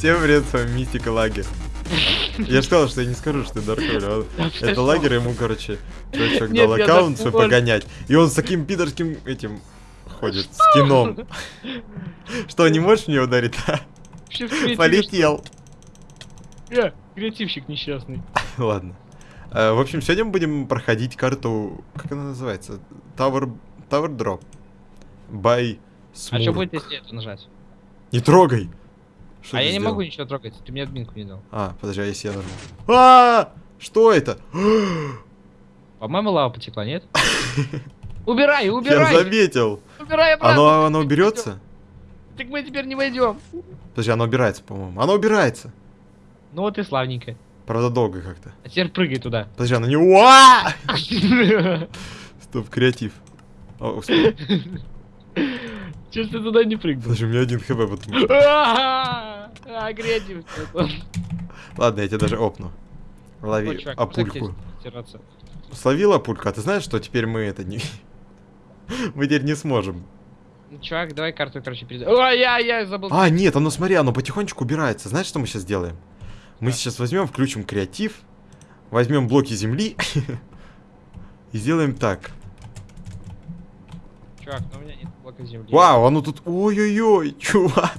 Всем привет, с вами Мистика Лагерь. Я же сказал, что я не скажу, что ты Дарквиль. Это лагерь, ему, короче, чувачок дал аккаунт свой погонять. И он с таким пидорским этим ходит, с кином. Что, не можешь мне ударить? а? Полетел. Креативщик несчастный. Ладно. Э, В общем, сегодня мы будем проходить карту, как она называется? Tower, Tower Drop. By А что Smurk. будет, если это нажать? Не трогай! Что а я не сделал? могу ничего трогать, ты мне админку не дал. А, подожди, а если я нажму? А, Что это? По-моему, лава потекла, нет? Убирай, Я убирай! заметил. Убирай обратно! Оно, оно уберется? Так мы теперь не войдем. Подожди, оно убирается, по-моему. Оно убирается. Ну вот и славненько. Правда, долго как-то. А теперь прыгай туда. Подожди, оно не... Уа! Стоп, креатив. О, ж ты туда не прыгнул? Подожди, у меня один хп, потому что... А, креатив. Ладно, я тебя даже опну. Лови Ой, чувак, апульку. Словил а ты знаешь, что теперь мы это не... Мы теперь не сможем. Ну, Чувак, давай карту, короче, передай. Ой, я, я забыл. А, нет, оно смотри, оно потихонечку убирается. Знаешь, что мы сейчас сделаем? Мы Да. сейчас возьмем, включим креатив, возьмем блоки земли и сделаем так. Чувак, ну у меня нет блока земли. Вау, оно тут... Ой-ой-ой, чувак.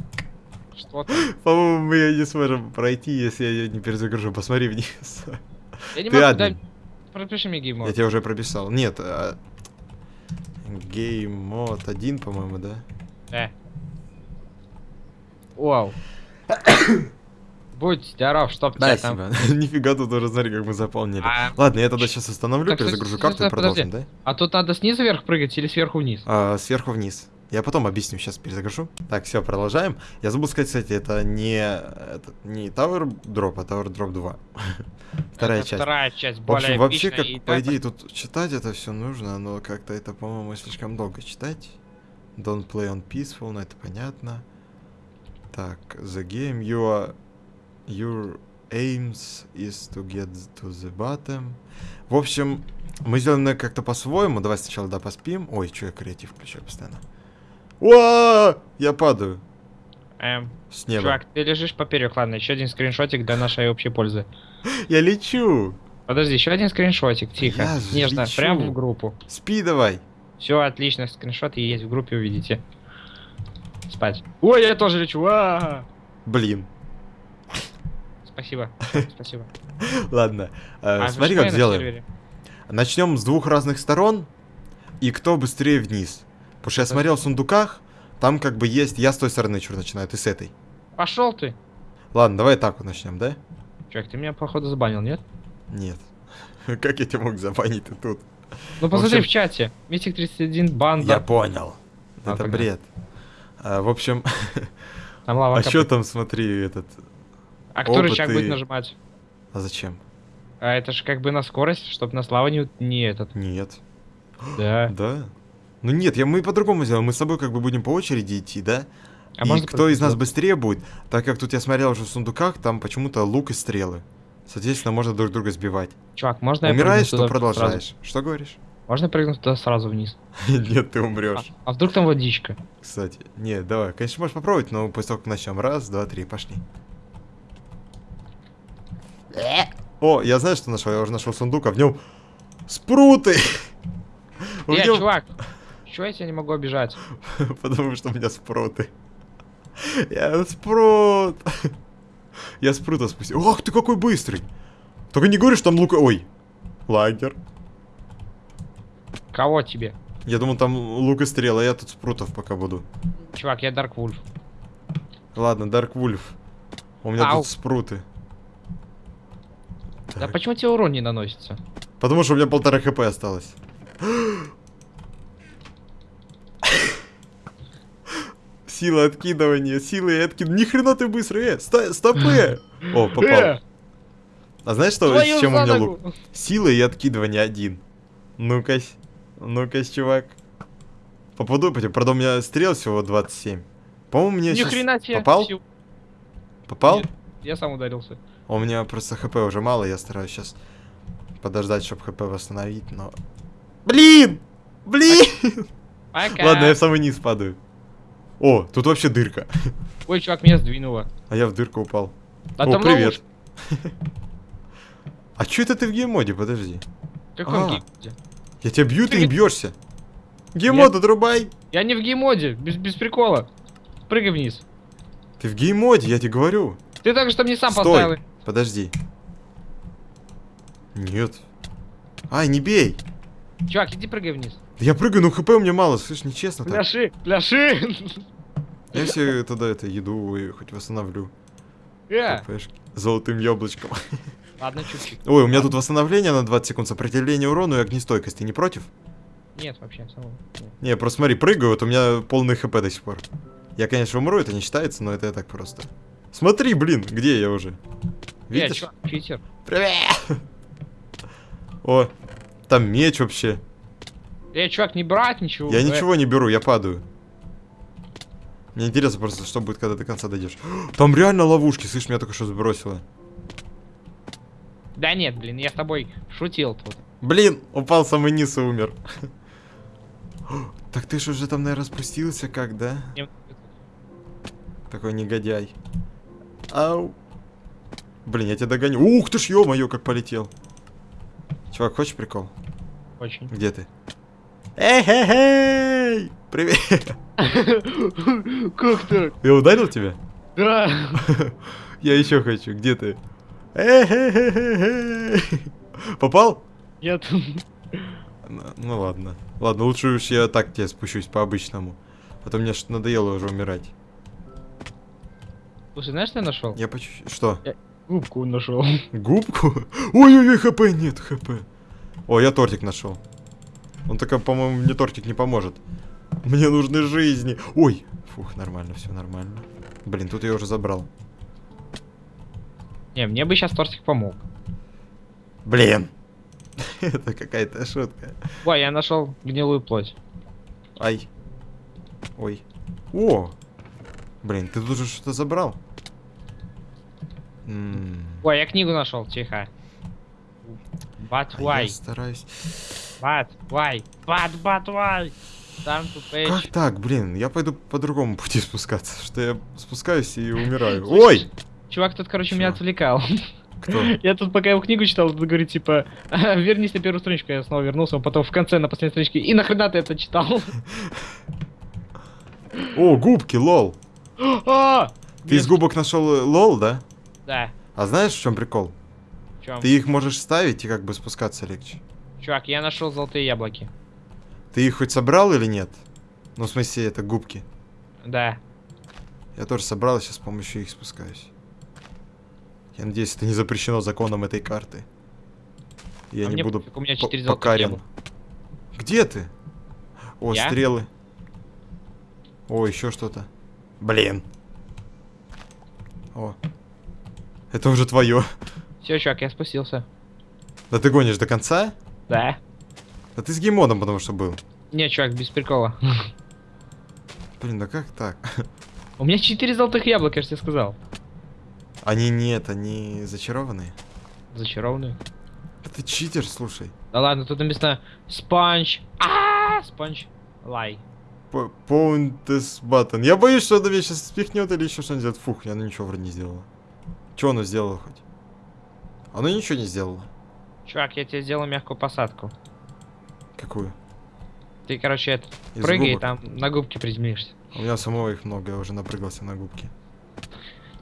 Что ты? По-моему, мы не сможем пройти, если я не перезагружу. Посмотри вниз. Я не Ты могу, админ. дай... Пропиши мне Я геймод. тебя уже прописал. Нет, а... Game мод 1, по-моему, да? Э. Вау. Будь здоров, чтоб Да, тебя там... Нифига тут уже, смотри, как мы заполнили. А, Ладно, я тогда сейчас остановлю, Так, перезагружу карту и продолжим, да? а тут надо снизу вверх прыгать или сверху вниз? А, сверху вниз. Я потом объясню, сейчас перезагружу. Так, все, продолжаем. Я забыл сказать, кстати, это не, это не Tower Drop, а Tower Drop 2. Вторая Это часть. Вторая часть, В более общем, вообще, как по идее тут читать это все нужно, но как-то это, по-моему, слишком долго читать. Don't play on peaceful, ну это понятно. Так, the game you are, your aims is to get to the bottom. В общем, мы сделаем как-то по-своему. Давай сначала да поспим. Ой, что я креатив включаю постоянно. Уа! Я падаю Эм, с неба. чувак, ты лежишь поперек, ладно, еще один скриншотик для нашей общей пользы. Я лечу. Подожди, еще один скриншотик, тихо, Я нежно, лечу. прям в группу. Спи давай. Все, отлично, скриншоты есть в группе, увидите. Спать. Ой, я тоже лечу. а Блин. Спасибо, спасибо. Ладно. э, А смотри, как сделаем. Начнем с двух разных сторон, и кто быстрее вниз. Потому что я смотрел в сундуках, там как бы есть... Я с той стороны что начинаю, ты с этой. Пошел ты. Ладно, давай так вот начнем, да? Чувак, ты меня, походу, забанил, нет? Нет. Как я тебя мог забанить ты тут? Ну посмотри общем- в чате. Митик 31, банда. Я понял. А, Это тогда. бред. А, в общем, Там лава а что там, смотри, этот... А кто рычаг будет нажимать? А зачем? А это же как бы на скорость, чтобы на славу не, не этот. Нет. Да. Да? Ну нет, я, мы по-другому сделаем. Мы с тобой как бы будем по очереди идти, да? А и можно кто из нас быстрее будет, так как тут я смотрел уже в сундуках, там почему-то лук и стрелы. Соответственно, можно друг друга сбивать. Чувак, можно Умираешь, прыгну то туда продолжаешь. Что говоришь? сразу? Можно прыгнуть туда сразу вниз? Нет, ты А, умрешь. а вдруг там водичка? Кстати. Нет, давай. Конечно, можешь попробовать, но после того, как начнем. Раз, два, три, пошли. О, я знаю, что нашел. Я уже нашел сундук, а в нем спруты. Э, нем- чувак! Чего я тебя не могу обижать? Потому что у меня спруты. Я спрут. Я спрута спустил. Ах ты какой быстрый. Только не говоришь, там лук... Ой. Лагер. Кого тебе? Я думал, там лук и стрела, я тут спрутов пока буду. Чувак, я Дарк Вульф. Ладно, Дарк Вульф. У меня Ау. тут спруты. Да Так. почему тебе урон не наносится? Потому что у меня полтора хп осталось. Сила откидывания, сила и откидывания. Ни хрена ты быстрый, э, ста- стопы! О, попал. Э, А знаешь, что, твою с чем у меня лук? Сила и откидывание один. Ну-ка, ну-ка, чувак. Попаду, правда, у меня стрел всего 27. По-моему, мне Ни щас хрена тебе! Попал? Сил- Попал? Нет. Я сам ударился. У меня просто хп уже мало, я стараюсь сейчас подождать, чтобы хп восстановить, но... Блин! Блин! Пока. Ладно, я в самый низ падаю. О, тут вообще дырка. Ой, чувак, меня сдвинуло. А я в дырку упал. А О, привет. ловушка. А чё это ты в геймоде? Подожди. Каком А. геймоде? Я тебя бью, ты не Привет. бьешься. Gamemode отрубай. Я не в геймоде, без, без прикола. Прыгай вниз. Ты в геймоде, я тебе говорю. Ты только что мне сам Стой. поставил. Подожди. Нет. Ай, не бей. Чувак, иди прыгай вниз. Да Я прыгаю, но хп у меня мало, слышь, нечестно так. Пляши, пляши. Я себе тогда это еду и хоть восстановлю. Э, хпшки. Золотым яблочком. Ладно, чуть-чуть. Ой, у меня тут восстановление на 20 секунд, сопротивление урону и огнестойкость. Ты не против? Нет, вообще, нет. Не, просто смотри, прыгаю, вот у меня полный хп до сих пор. Я, конечно, умру, это не считается, но это я так просто. Смотри, блин, где я уже? Э, Видишь? чувак, читер. Привет! О, там меч вообще. Э, чувак, не брать ничего. Я э. ничего не беру, я падаю. Мне интересно просто, что будет, когда до конца дойдешь. Там реально ловушки, слышь, меня только что сбросило. Да нет, блин, я с тобой шутил тут. Блин, упал самый низ и умер. Так ты же уже там, наверное, спустился как, да? Такой негодяй. Ау. Блин, я тебя догоню. Ух ты ж, ё-моё, как полетел. Чувак, хочешь прикол? Очень. Где ты? Эй-хей-хей! Привет! Как так? Я ударил тебя? Да. Я еще хочу. Где ты? Эй-хей-хей-хей! Попал? Нет. Ну, ну ладно. Ладно, лучше уж я так тебе спущусь по-обычному. А то мне что надоело уже умирать. Слушай, знаешь, что я нашел? Я по чуть-чуть... Что? Губку нашел. Губку? Ой-ой-ой, хп нет, хп. О, я тортик нашел. Он только, по-моему, мне тортик не поможет. Мне нужны жизни. Ой. Фух, нормально, все нормально. Блин, тут я уже забрал. Не, мне бы сейчас тортик помог. Блин. Это какая-то шутка. Ой, я нашел гнилую плоть. Ай. Ой. О! Блин, ты тут уже что-то забрал? М, Ой, я книгу нашел, тихо. But а я why? стараюсь. But why? But but why? Там Как так, блин? Я пойду по другому пути спускаться, что я спускаюсь и умираю. Ой! Чувак тут, короче, меня отвлекал. Кто? Я тут пока его книгу читал, тут говорит, типа, вернись на первую страничку, я снова вернулся, он потом в конце на последней страничке, и нахрена ты это читал? О, губки, лол. А! Ты из губок нашел лол, да? Да. А знаешь, в чем прикол? В чём? Ты их можешь ставить и как бы спускаться легче. Чувак, я нашел золотые яблоки. Ты их хоть собрал или нет? Ну, в смысле, это губки. Да. Я тоже собрал, сейчас с помощью их спускаюсь. Я надеюсь, это не запрещено законом этой карты. Я А не мне буду у меня по- четыре золотых покарен. яблока. Где ты? О, Я? стрелы. О, еще что-то. Блин. О. Это уже твое. Все, чувак, я спустился. Да ты гонишь до конца? Да. Да ты с геймодом, потому что был. Не, чувак, без прикола. Блин, да как так? У меня четыре золотых яблока, я же тебе сказал. Они нет, они зачарованные. Зачарованные. Да ты читер, слушай. Да ладно, тут написано спанч. А, спанч. Лай. П- Pound this button. Я боюсь, что это меня сейчас спихнет или еще что-нибудь сделает. Фух, я ну ничего вроде не сделала. Че оно сделало хоть? Оно ничего не сделало. Чувак, я тебе сделал мягкую посадку. Какую? Ты, короче, это, Из прыгай губок. там на губки приземлишься. У меня самого их много, я уже напрыгался на губки.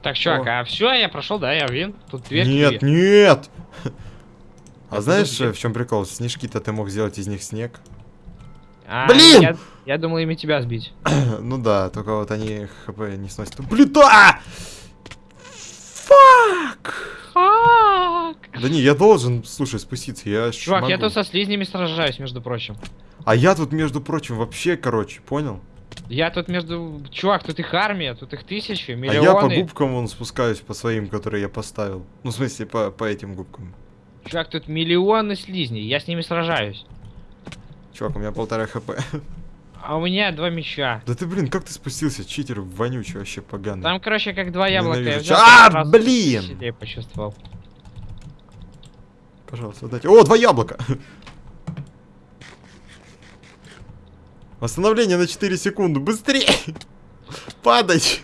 Так, чувак, О. а все, я прошел, да, я вин. Тут дверь. Нет, нет! А Это знаешь, в чем прикол? Снежки-то ты мог сделать из них снег. Блин! Блин! Я, я думал ими тебя сбить. ну да, только вот они хп не сносят. Плита! Фак! Фак! Да не, я должен, слушай, спуститься, я Чувак, я могу. тут со слизнями сражаюсь, между прочим. А я тут, между прочим, вообще, короче, понял? Я тут между... Чувак, тут их армия, тут их тысячи, А миллионы. я по губкам вон спускаюсь по своим, которые я поставил. Ну, в смысле, по, по этим губкам. Чувак, тут миллионы слизней, я с ними сражаюсь. Чувак, у меня полтора хп. А у меня два меча. Да ты, блин, как ты спустился, читер вонючий, вообще поганый. Там, короче, как два яблока. я взял, А, сразу блин! почувствовал. Пожалуйста, дайте. О, два яблока! Восстановление на 4 секунды, быстрее! падать.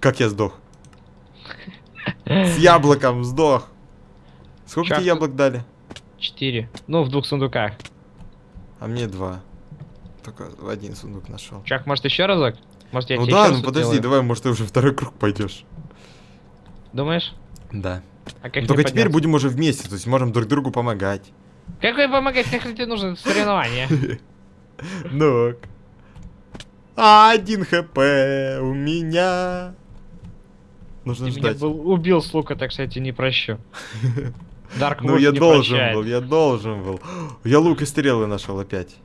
Как я сдох? С яблоком сдох. Сколько Чак, тебе яблок дали? Четыре. Ну, в двух сундуках. А мне два. Только в один сундук нашел. Чак, может еще разок? Может я Ну тебе да, еще ну подожди, сделаю? давай, может ты уже второй круг пойдешь. Думаешь? Да. А как только теперь будем уже вместе, то есть можем друг другу помогать. Какой помогать, нахрен тебе нужно соревнование? Ну. Один хп у меня. Нужно Ты меня ждать. был, убил с лука, так тебе не прощу. Dark Ну я должен прощает. был, я должен был. Я лук и стрелы нашел опять.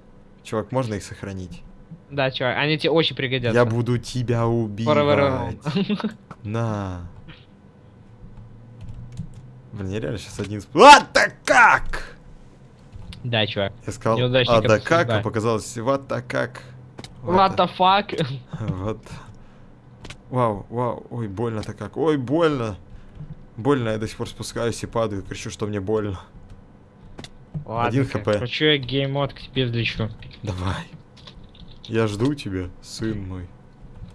Чувак, можно их сохранить? Да, чувак, они тебе очень пригодятся. Я буду тебя убивать. На. Блин, я реально сейчас один... сп- А, да как? Да, чувак. Я сказал, а да как, а показалось, вот так как. What the fuck? Вот. Вау, вау, ой, больно-то как. Ой, больно. Больно, я до сих пор спускаюсь и падаю, кричу, что мне больно. Ладно, Один хп. Хочу я геймод к тебе взлечу. Давай. Я жду тебя, сын мой.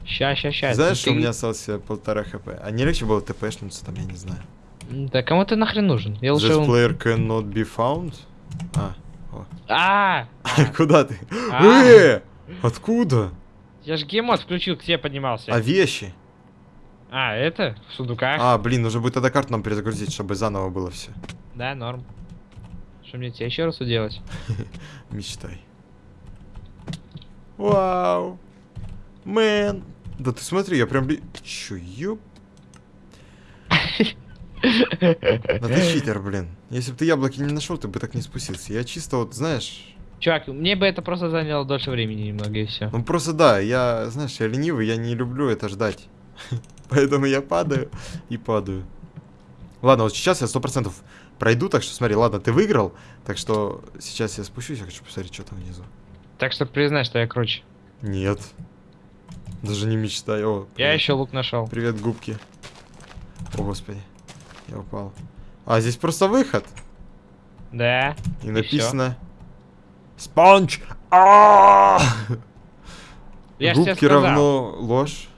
Ща, ща, ща. Знаешь, Ты- что у меня осталось э, полтора хп? А не легче было тпшнуться там, я не знаю. Да кому ты нахрен нужен? Я лучше... This player cannot be found? А, А! куда ты? А. Э! Откуда? Я же gamemode включил, к тебе поднимался. А вещи? А, это? В сундуках? А, блин, нужно будет тогда карту нам перезагрузить, чтобы заново было все. Да, норм. Что мне тебе еще раз уделать? Мечтай. Вау. Man. Да ты смотри, я прям... Чё, ёп? Да ты читер, блин. Если бы ты яблоки не нашел, ты бы так не спустился. Я чисто вот, знаешь... Чувак, мне бы это просто заняло дольше времени немного и все. Ну просто да, я, знаешь, я ленивый, я не люблю это ждать. Поэтому я падаю и падаю. Ладно, вот сейчас я сто процентов пройду, так что смотри, ладно, ты выиграл, так что сейчас я спущусь, я хочу посмотреть, что там внизу. Так что признай, что я круче. Нет. Даже не мечтай. О, Я еще лук нашел. Привет, губки. О, господи. Я упал. А, здесь просто выход. Да. И всё. написано... Спанч! А! Ж тебе Губки равно ложь.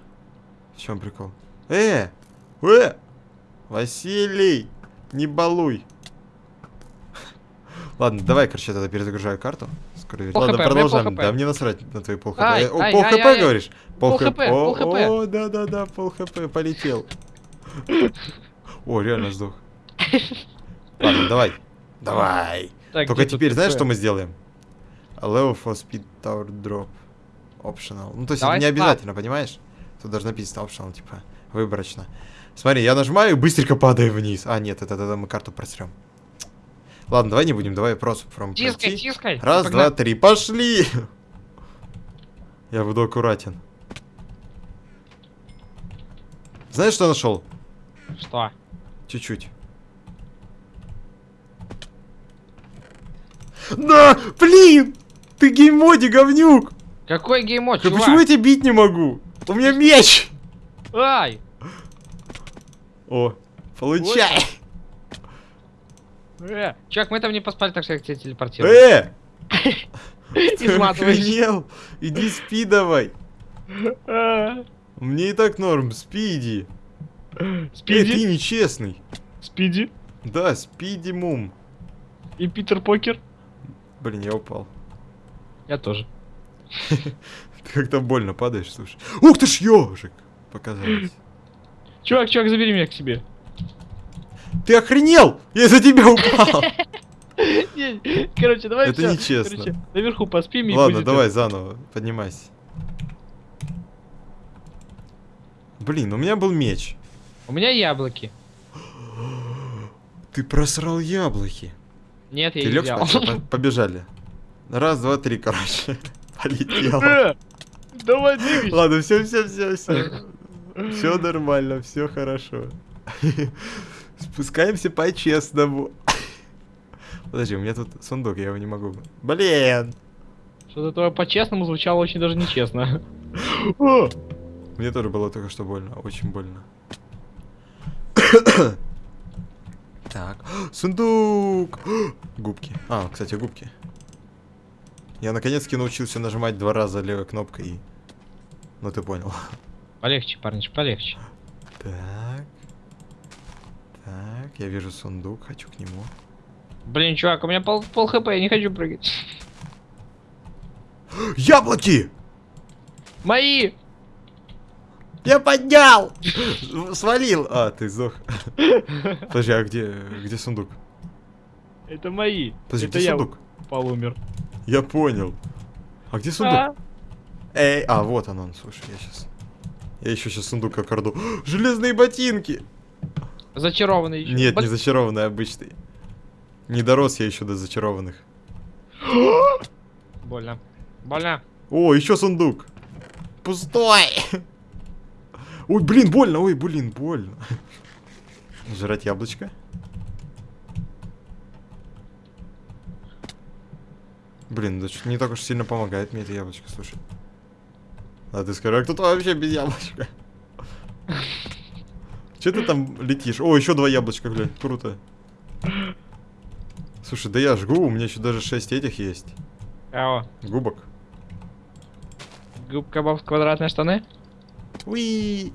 В чем прикол? Э! Э! Василий! Не балуй! Ладно, давай, короче, я тогда перезагружаю карту. Скоро Пол Ладно, хп, пол продолжаем. Да, мне насрать на твои пол хп. Ай, Э, о, ай, пол ай, хп, ай. говоришь? Пол хп, пол О, хп. О, да, да, да, пол хп, полетел. О, реально сдох. Ладно, давай. Давай. Так, Только теперь знаешь, что мы сделаем? Allow for speed tower drop. Optional. Ну, то есть Давай это не спад. обязательно, понимаешь? Тут даже написано optional, типа, выборочно. Смотри, я нажимаю и быстренько падаю вниз. А, нет, это тогда мы карту просрем. Ладно, давай не будем, давай просто from Тискай, пройти. тискай. Раз, Погнали. два, три, пошли! Я буду аккуратен. Знаешь, что нашел? Что? Чуть-чуть. Да, блин! Ты геймоди, говнюк! Какой геймод, Да чувак? почему я тебя бить не могу? У меня меч! Ай! О, получай! Э, чувак, мы там не поспали, так что я к тебе телепортирую. Э! Изматываешь. Иди спи давай. А, Мне и так норм, спиди. Э, ты нечестный. Спиди Да, спиди мум. и Питер Покер. Блин, я упал. Я тоже. Ты как-то больно падаешь, слушай. Ух ты ж ежик! Показалось. Чувак, чувак, забери меня к себе. Ты охренел? Я из-за тебя упал. Короче, давай Это нечестно. Наверху поспим и Ладно, давай заново, поднимайся. Блин, у меня был меч. У меня яблоки. Ты просрал яблоки. Нет, я Ты их лег взял. по- Побежали. Раз, два, три, короче. Полетел. Э, Давай двигайся. Ладно, все, все, все, все. Все нормально, все хорошо. Спускаемся по-честному. Подожди, у меня тут сундук, я его не могу. Блин! Что-то твое по-честному звучало очень даже нечестно. Мне тоже было только что больно, очень больно. Так, сундук! Губки. А, кстати, губки. Я наконец-таки научился нажимать два раза левой кнопкой и... Ну ты понял. Полегче, парниш, полегче. Так. Так, я вижу сундук, хочу к нему. Блин, чувак, у меня пол, пол хп, я не хочу прыгать. Яблоки! Мои! Я поднял! Свалил! А, ты сдох. Подожди, а где, где сундук? Это мои. Подожди, Это где я сундук? упал, умер. Я понял. А где сундук? А, Эй, а, вот он, он, слушай, я сейчас... Я еще сейчас сундук окорду. Железные ботинки! Зачарованный еще. Нет, Бот- не зачарованные, обычные. Не дорос я еще до зачарованных. Больно. Больно. О, еще сундук. Пустой. Ой, блин, больно, ой, блин, больно. Жрать яблочко. Блин, да что-то не так уж сильно помогает мне это яблочко, слушай. А ты скажи, а кто-то вообще без яблочка? Че ты там летишь? О, еще два яблочка, глянь, круто. Слушай, да я жгу, у меня еще даже 6 этих есть. Кого? Губок. Губка Боб квадратные штаны? Уи.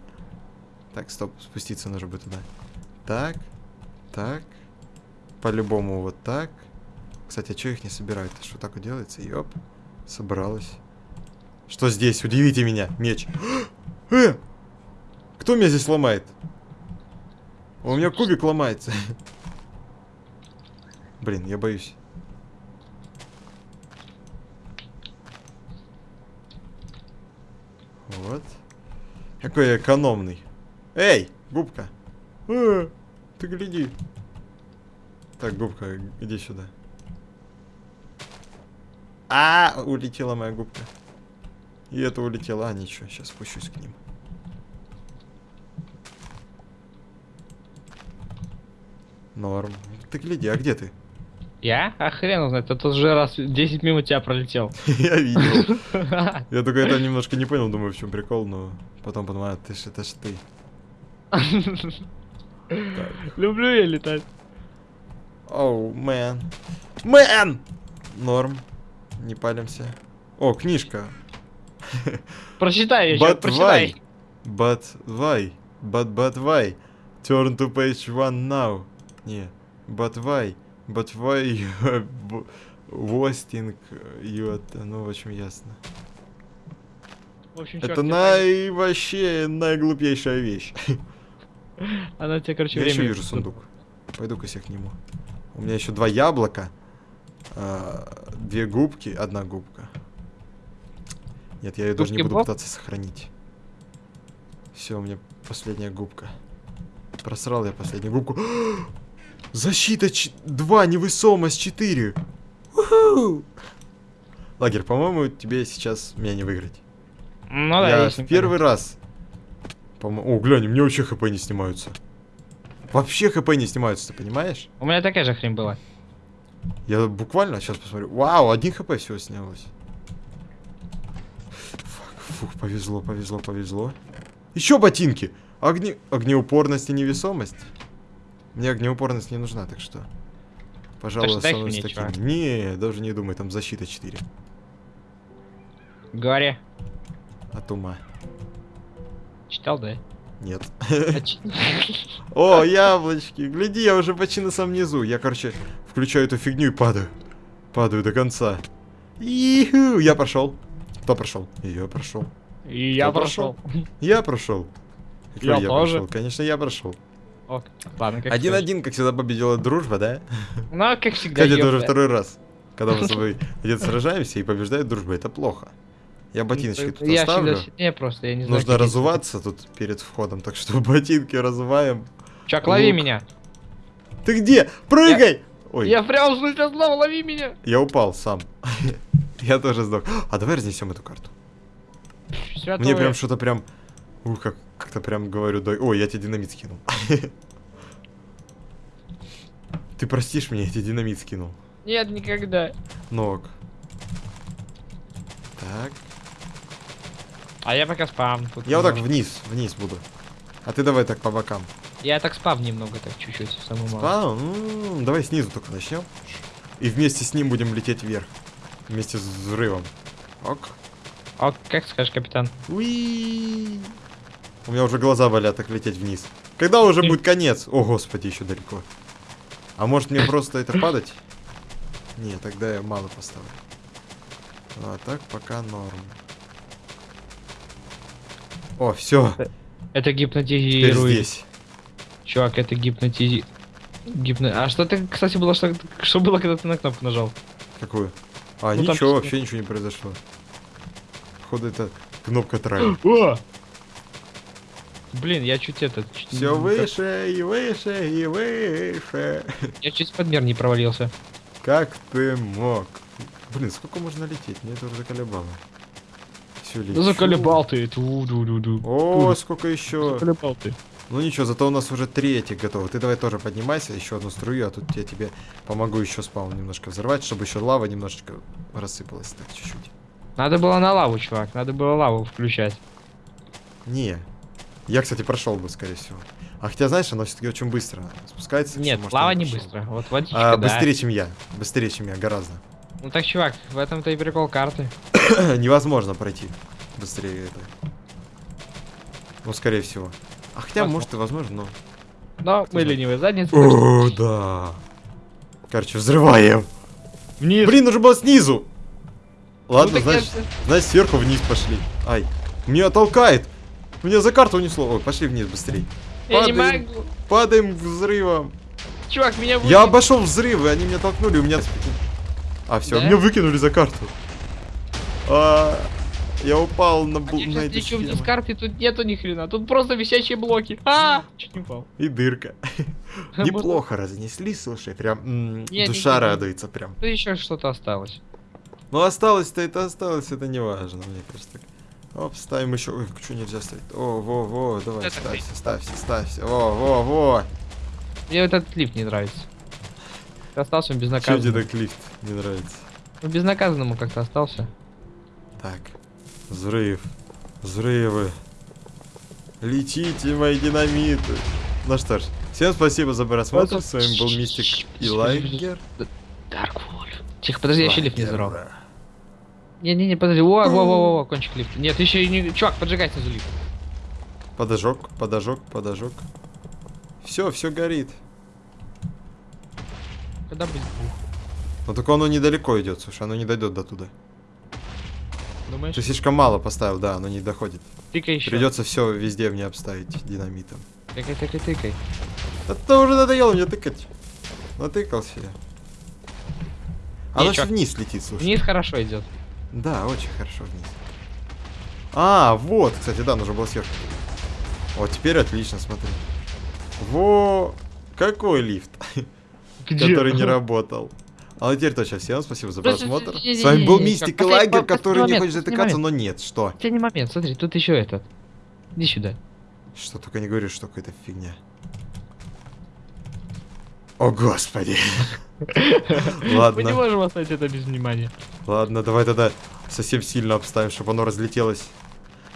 Так, стоп, спуститься нужно будет туда. Так, так. По-любому вот так. Кстати, а что их не собирают? Что так вот делается? Ёп. Собралось. Что здесь? Удивите меня. Меч. Э! Кто меня здесь ломает? У меня кубик ломается. Блин, я боюсь. Вот. Какой экономный. Эй, губка. Э, ты гляди. Так, губка, иди сюда. А, улетела моя губка. И это улетела. А, ничего, сейчас спущусь к ним. Норм. Ты гляди, а где ты? Я? А хрен знает, это уже раз 10 мимо тебя пролетел. Я видел. Я только это немножко не понял, думаю, в чем прикол, но потом понимаю, ты ж это ж ты. Люблю я летать. Оу, мэн. Мэн! Норм. Не палимся. О, книжка. Прочитай ее, прочитай. But why? But but why? Turn to page one now. Не. But why? But why you are wasting you at... Ну, в общем, ясно. В общем, Это най... вообще наиглупейшая вещь. Она тебе, короче, Я еще вижу сундук. Пойду-ка я к нему. У меня еще два яблока, а, две губки, одна губка. Нет, я ее даже не буду пытаться сохранить. Все, у меня последняя губка. Просрал я последнюю губку. Защита 2, невесомость 4. Лагерь, по-моему, тебе сейчас меня не выиграть. Ну да, я в первый раз. По-мо- О, глянь, у меня вообще хп не снимаются. Вообще хп не снимаются, ты понимаешь? У меня такая же хрень была. Я буквально сейчас посмотрю. Вау, один хп всего снялось. Фак, фух, повезло, повезло, повезло. Еще ботинки. Огне... Огнеупорность и невесомость. Мне огнеупорность не нужна, так что. Пожалуй, дай останусь мне, таким. чувак. Не, даже не думай, там защита 4. Говори. От ума. Читал, да? Нет. А О, яблочки. Гляди, я уже почти на самом низу. Я, короче, включаю эту фигню и падаю. Падаю до конца. Иху, я прошел. Кто прошел? Я прошел. И я прошел? Я прошел. Я тоже. прошел? Конечно, я прошел. Ок, Ладно, как Один-один, как всегда, победила дружба, да? Ну, как всегда, Кстати, это уже второй раз. Когда мы с тобой где-то сражаемся и побеждает дружба, это плохо. Я ботиночки тут Я оставлю. сильнее просто, я не знаю. Нужно разуваться тут перед входом, так что ботинки разуваем. Чувак, лови меня. Ты где? Прыгай! Ой, Я прям смысле снова лови меня. я упал сам. Я тоже сдох. А давай разнесем эту карту. Мне прям что-то прям... Ух, как, как-то прям говорю, дай... Ой, я тебе динамит скинул. Ты простишь меня, я тебе динамит скинул. Нет, никогда. Ног. Так. А я пока спам. тут Я вот так вниз, вниз буду. А ты давай так по бокам. Я так спам немного, так чуть-чуть, самую мало. А, ну, давай снизу только начнем. И вместе с ним будем лететь вверх. Вместе с взрывом. Ок. Ок, как скажешь, капитан. Уи. У меня уже глаза болят так лететь вниз. Когда уже будет конец? О, господи, еще далеко. А может мне просто это падать? Не, тогда я мало поставлю. А так пока норм. О, все. Это Теперь гипнотизирует. здесь. Чувак, это гипнотизи... Гипно... А что ты, кстати, было, что, что было, когда ты на кнопку нажал? Какую? А, Ну, там ничего, что- вообще ничего не произошло. Походу, это кнопка трай. О! Блин, я чуть это... чуть Все не- выше и выше и выше. Я чуть подмер не провалился. Как ты мог? Блин, сколько можно лететь? Мне это уже заколебало. Все Да заколебал ты. Ту-ду-ду-ду. О, сколько еще? Заколебал ты. Ну ничего, зато у нас уже третий готов. Ты давай тоже поднимайся, еще одну струю, а тут я тебе помогу еще спаун немножко взорвать, чтобы еще лава немножечко рассыпалась так чуть-чуть. Надо было на лаву, чувак. Надо было лаву включать. Не. Я, кстати, прошел бы, скорее всего. А хотя, знаешь, оно все-таки очень быстро спускается. Нет, может, лава я не быстро. Вот водичка, А, да. быстрее, чем я. Быстрее, чем я, гораздо. Ну так, чувак, в этом-то и прикол карты. Невозможно пройти быстрее это. Ну, скорее всего. А хотя, Возможно. может, и возможно, но... Но мы знает. ленивые задницы. О, да. Короче, взрываем. Вниз. Блин, нужно было снизу. Ладно, Ну, так я значит, же- значит, сверху вниз пошли. Ай, меня толкает. Меня за карту унесло. Ой, пошли вниз быстрей. Я не могу. Падаем взрывом. Чувак, меня Я выкинули. обошел взрывы, они меня толкнули, у меня... А, все, Да? меня выкинули за карту. А, я упал на, бл- Я на эти схемы. карты, тут нету ни хрена. Тут просто висячие блоки. А! Чуть не упал. И дырка. Неплохо разнесли, слушай, прям душа радуется прям. Тут еще что-то осталось. Ну осталось-то это осталось, это не важно, мне кажется. Оп, ставим еще. Ой, что нельзя ставить? О, во, во, давай, Это ставься, ставься, ставься. Во, во, во. Мне вот этот лифт не нравится. Остался он Че тебе безнаказанным. так лифт не нравится? Ну, безнаказанному как-то остался. Так, взрыв, взрывы. Летите, мои динамиты. Ну что ж, всем спасибо за просмотр. С вами был Мистик и. Dark Wolf. Тихо, подожди, я еще лифт не взорвал. Не-не-не, подожди. О, во, во, во, во, кончик лифта. Нет, еще и не... Чувак, поджигай снизу лифт. Подожог, подожог, подожог. Все, все горит. Когда будет бух? Но только оно недалеко идет, слушай, оно не дойдет до туда. Думаешь? Ты слишком мало поставил, да, оно не доходит. Тыкай еще. Придется все везде мне обставить динамитом. Тыкай, тыкай, тыкай. Это уже надоело мне тыкать. Натыкался я. Оно Ничего. же вниз летит, слушай. Вниз хорошо идет. Да, очень хорошо вниз. А, вот, кстати, да, нужно было сверху. Вот, теперь отлично, смотри. Во, какой лифт, который не работал. А ну теперь точно, всем спасибо за просмотр. С вами был Мистик и Лагер, который не хочет затыкаться, но нет, что? Последний момент, смотри, тут еще этот. Иди сюда. Что только не говоришь, что какая-то фигня. О, господи. Мы не Ладно, можем оставить это без внимания. ладно, давай тогда совсем сильно обставим, чтобы оно разлетелось.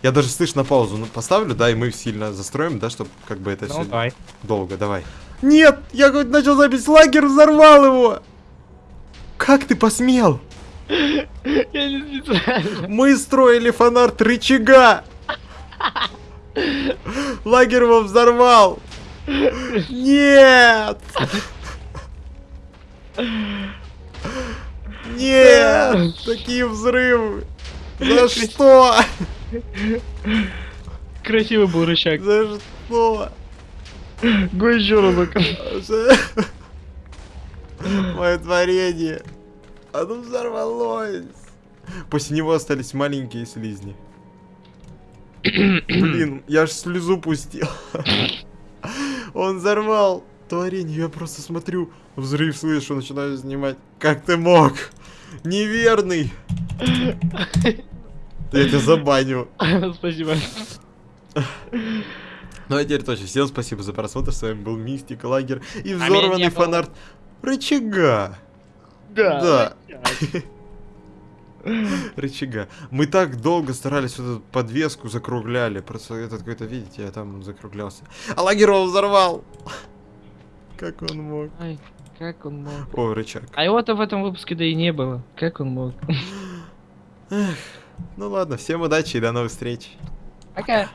Я даже слышь на паузу ну, поставлю, да, и мы сильно застроим, да, чтобы как бы это Ну, все давай. долго, давай. Нет, я хоть начал запись, лагерь взорвал его! Как ты посмел? Я не специально. Мы строили фанарт рычага! Лагерь его взорвал! Нет! Нет! Такие взрывы! За что? Красивый был рычаг. За что? Го еще разок. За- Мое творение. Оно взорвалось. После него остались маленькие слизни. Блин, я аж слезу пустил. Он взорвал творение. Я просто смотрю, взрыв слышу, начинаю снимать. Как ты мог? Неверный. Я тебя забаню. Спасибо. Ну а теперь точно. Всем спасибо за просмотр. С вами был Мистик Лагер и А взорванный было. фанарт рычага. Да. Да. Рычага. Мы так долго старались вот эту подвеску закругляли. Просто этот какой-то, видите, я там закруглялся. А лагерь его взорвал! Как он мог? Ай, как он мог. О, рычаг. А его-то в этом выпуске да и не было. Как он мог. Ну ладно, всем удачи и до новых встреч. Пока.